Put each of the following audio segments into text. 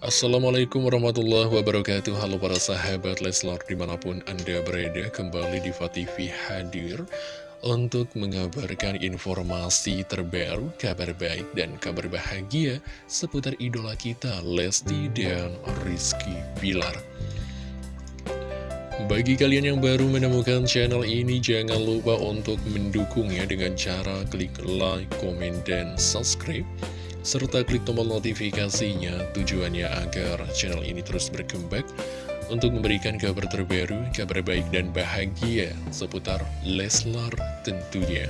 Assalamualaikum warahmatullahi wabarakatuh. Halo para sahabat Leslar di mana pun anda berada Kembali di TV hadir Untuk mengabarkan informasi terbaru Kabar baik dan kabar bahagia Seputar idola kita Lesti dan Rizky Bilar. Bagi kalian yang baru menemukan channel ini, jangan lupa untuk mendukungnya dengan cara klik like, komen, dan subscribe serta klik tombol notifikasinya tujuannya agar channel ini terus berkembang untuk memberikan kabar terbaru, kabar baik dan bahagia seputar Leslar tentunya.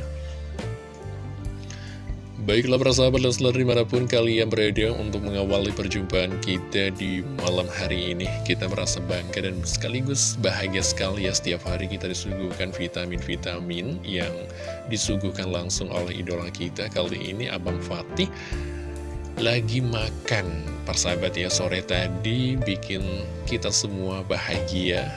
Baiklah para sahabat Leslar di mana pun kalian berada untuk mengawali perjumpaan kita di malam hari ini Kita merasa bangga dan sekaligus bahagia sekali ya setiap hari kita disuguhkan vitamin-vitamin yang disuguhkan langsung oleh idola kita Kali ini Abang Fatih lagi makan. Persahabat ya sore tadi bikin kita semua bahagia.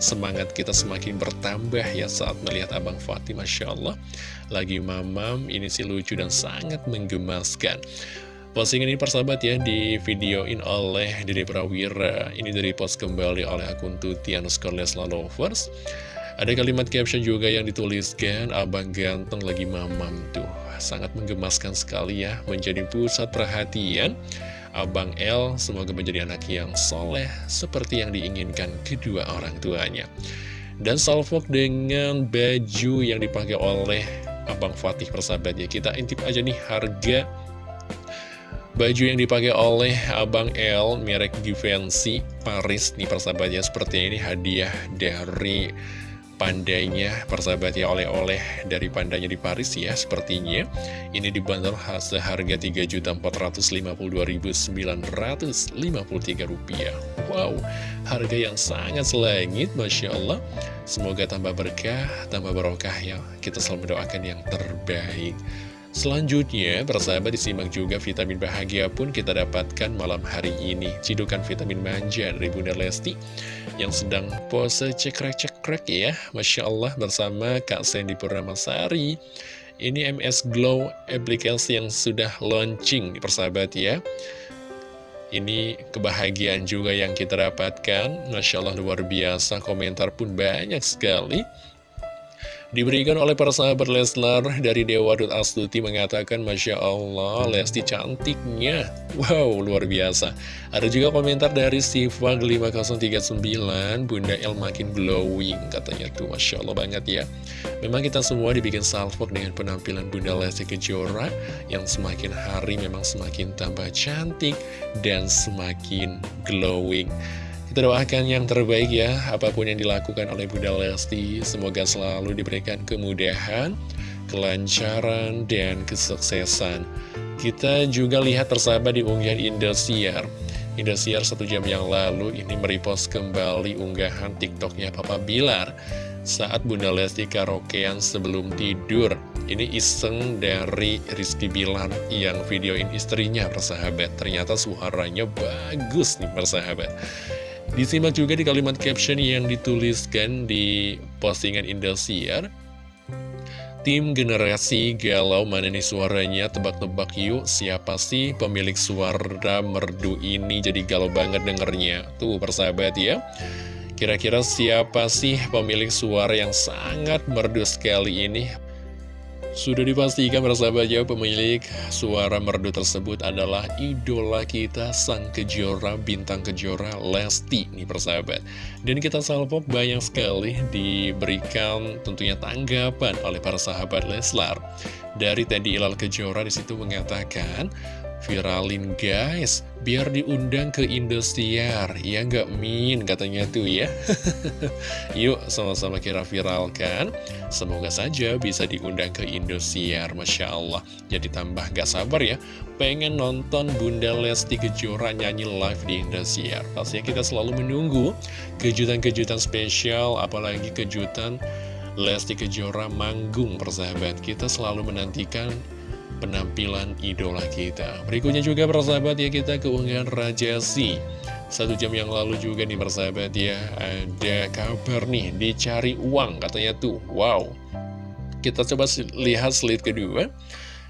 Semangat kita semakin bertambah ya saat melihat Abang Fatih Masya Allah. Lagi mamam ini sih lucu dan sangat menggemaskan. Postingan ini persahabat ya di videoin oleh Dede Prawira. Ini dari post kembali oleh akun Tutian Scarlett Lovers. Ada kalimat caption juga yang dituliskan, Abang ganteng lagi mamam tuh. Sangat menggemaskan sekali ya, menjadi pusat perhatian. Abang L semoga menjadi anak yang soleh, seperti yang diinginkan kedua orang tuanya. Dan salvok dengan baju yang dipakai oleh Abang Fatih persahabat ya. Kita intip aja nih harga Baju yang dipakai oleh Abang L merek Givenchy Paris nih persahabatnya seperti ini hadiah dari pandainya persahabat ya oleh-oleh dari pandanya di Paris ya sepertinya. Ini dibanderol seharga Rp3.452.953 rupiah. Wow harga yang sangat selangit Masya Allah. Semoga tambah berkah tambah barokah ya. Kita selalu mendoakan yang terbaik Selanjutnya, persahabat disimak juga vitamin bahagia pun kita dapatkan malam hari ini. Cidukan vitamin manja dari Bunda Lesti yang sedang pose cekrek-cekrek ya. Masya Allah bersama Kak Sandy Purnamasari. Ini MS Glow aplikasi yang sudah launching, persahabat ya. Ini kebahagiaan juga yang kita dapatkan. Masya Allah luar biasa, komentar pun banyak sekali. Diberikan oleh para sahabat Leslar dari Dewa Astuti mengatakan Masya Allah Lesti cantiknya. Wow luar biasa. Ada juga komentar dari Sifag 5039 Bunda El makin glowing katanya tuh. Masya Allah banget ya. Memang kita semua dibikin salvok dengan penampilan Bunda Lesti Kejora Yang semakin hari memang semakin tambah cantik Dan semakin glowing kita doakan yang terbaik ya, apa pun yang dilakukan oleh Bunda Lesti, semoga selalu diberikan kemudahan, kelancaran, dan kesuksesan. Kita juga lihat tersahabat di unggahan Indosiar. Indosiar satu jam yang lalu ini merepost kembali unggahan TikToknya Papa Bilar saat Bunda Lesti karaokean sebelum tidur. Ini iseng dari Rizky Bilar yang videoin istrinya persahabat. Ternyata suaranya bagus nih persahabat. Disimak juga di kalimat caption yang dituliskan di postingan Indosiar. Tim generasi galau mana nih suaranya? Tebak-tebak yuk siapa sih pemilik suara merdu ini? Jadi galau banget dengernya. Tuh persahabat ya. Kira-kira siapa sih pemilik suara yang sangat merdu sekali ini sudah dipastikan persahabat ya pemilik suara merdu tersebut adalah idola kita sang kejora bintang kejora Lesti nih persahabat dan kita salvok banyak sekali diberikan tentunya tanggapan oleh para sahabat Leslar. Dari Teddy Ilal Kejora di situ mengatakan Viralin guys, biar diundang ke Indosiar. Ya nggak min? Katanya tuh ya. Yuk sama-sama kira viralkan Semoga saja bisa diundang ke Indosiar Masya Allah. Jadi tambah gak sabar ya. Pengen nonton Bunda Lesti Kejora nyanyi live di Indosiar. Pastinya kita selalu menunggu kejutan-kejutan spesial Apalagi kejutan Lesti Kejora manggung persahabat. Kita selalu menantikan penampilan idola kita. Berikutnya juga persahabat ya kita keunggahan Rajasi. Satu jam yang lalu juga nih persahabat ya, ada kabar nih, dicari uang katanya tuh. Wow. Kita coba lihat slide kedua.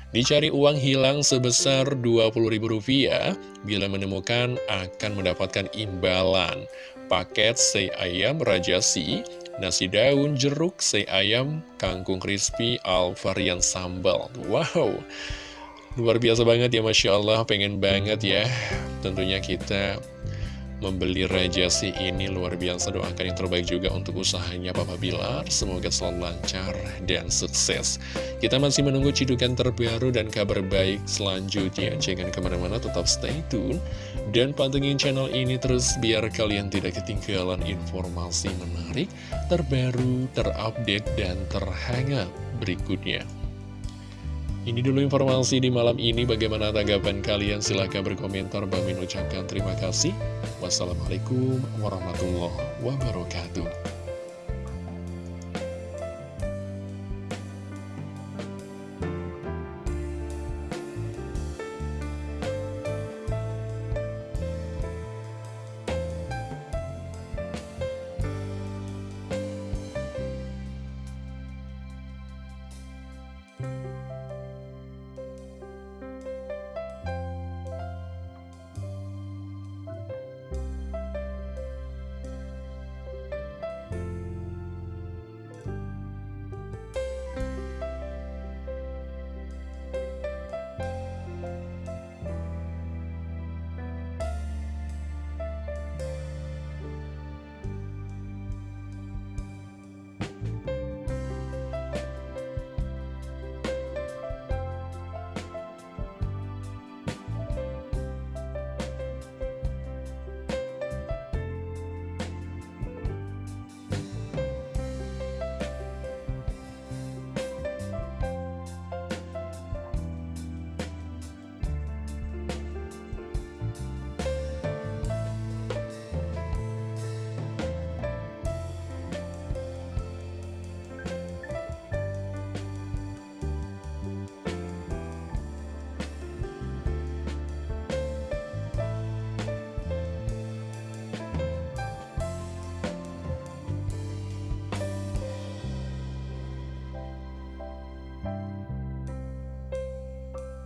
Dicari uang hilang sebesar Rp20.000, bila menemukan akan mendapatkan imbalan. Paket sei ayam rajasi, nasi daun, jeruk, sei ayam, kangkung crispy, al varian sambal. Wow! Luar biasa banget ya Masya Allah, pengen banget ya Tentunya kita membeli Rajasi ini luar biasa. Doakan yang terbaik juga untuk usahanya Papa Bilar. Semoga selalu lancar dan sukses. Kita masih menunggu cidukan terbaru dan kabar baik selanjutnya. Jangan ke mana-mana tetap stay tune. Dan pantengin channel ini terus biar kalian tidak ketinggalan informasi menarik Terbaru, terupdate, dan terhangat berikutnya ini dulu informasi di malam ini. Bagaimana tanggapan kalian? Silahkan berkomentar. Bang ucapkan terima kasih. Wassalamualaikum warahmatullahi wabarakatuh.